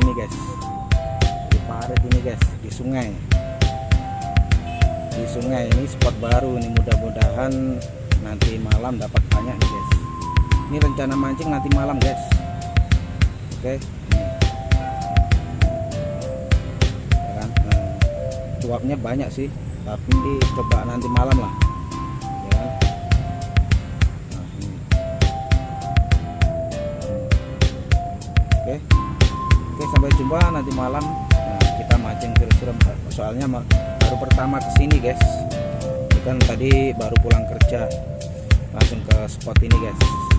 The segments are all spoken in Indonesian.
sini guys. Di parit ini guys di sungai. Di sungai ini spot baru ini mudah-mudahan nanti malam dapat banyak nih guys. Ini rencana mancing nanti malam guys. Oke okay. ya kan? nah, cuapnya banyak sih tapi coba nanti malam lah. Ya kan? nah, Oke oke sampai jumpa nanti malam. Nah, kita mancing kira-kira soalnya baru pertama ke sini guys. Kan tadi baru pulang kerja. Langsung ke spot ini guys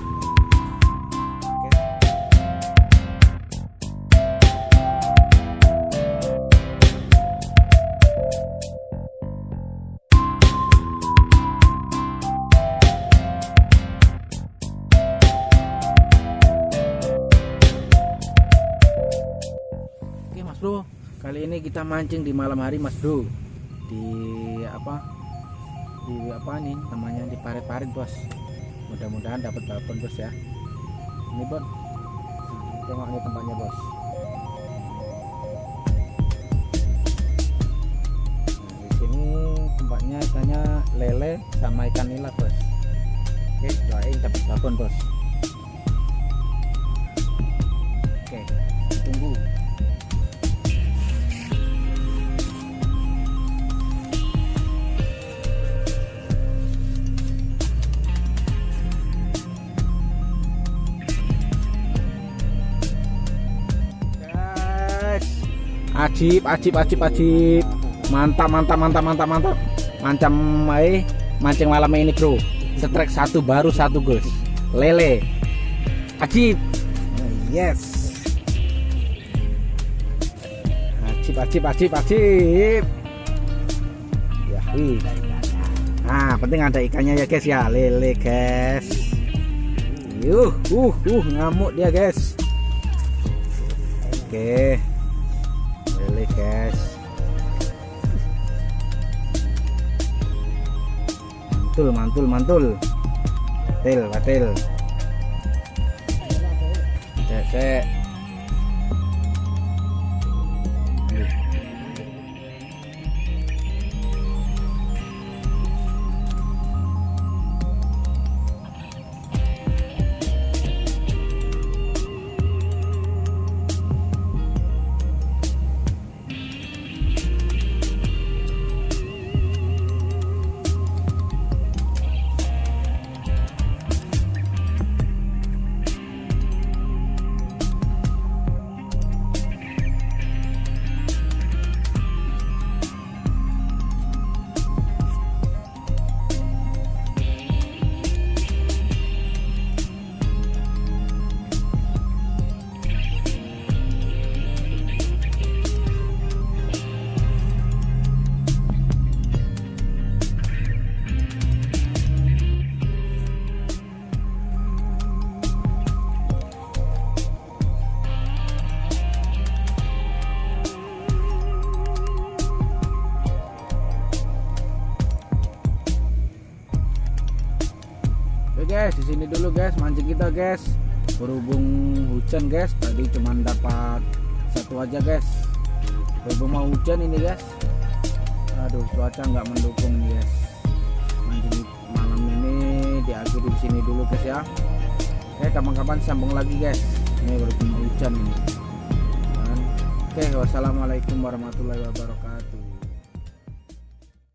Bro, kali ini kita mancing di malam hari Mas Bro. Di apa? Di apa nih namanya di parit-parit Bos. Mudah-mudahan dapat babon Bos ya. Ini Bon. Tengok ini tempatnya Bos. Nah, di sini tempatnya ikannya lele sama ikan nila Bos. Oke, doain dapat babon Bos. Ajib ajib ajib ajib. Mantap mantap mantap mantap mantap. Macam eh mancing malam ini bro. Setrek satu baru satu guys lele. Ajib. Yes. Ajib ajib ajib ajib. Ya wih nah penting ada ikannya ya guys ya. Lele guys. Yuh uh uh ngamuk dia guys. Oke. Lele guys. Mantul, mantul, mantul. Batil, batil. Cek, cek. Guys, di sini dulu guys mancing kita guys. Berhubung hujan guys, tadi cuma dapat satu aja guys. Berhubung mau hujan ini guys. Aduh, cuaca nggak mendukung guys. Mancing malam ini diakhiri di sini dulu guys ya. Oke, kapan-kapan sambung lagi guys. Ini berhubung hujan ini. Oke, wassalamualaikum warahmatullahi wabarakatuh.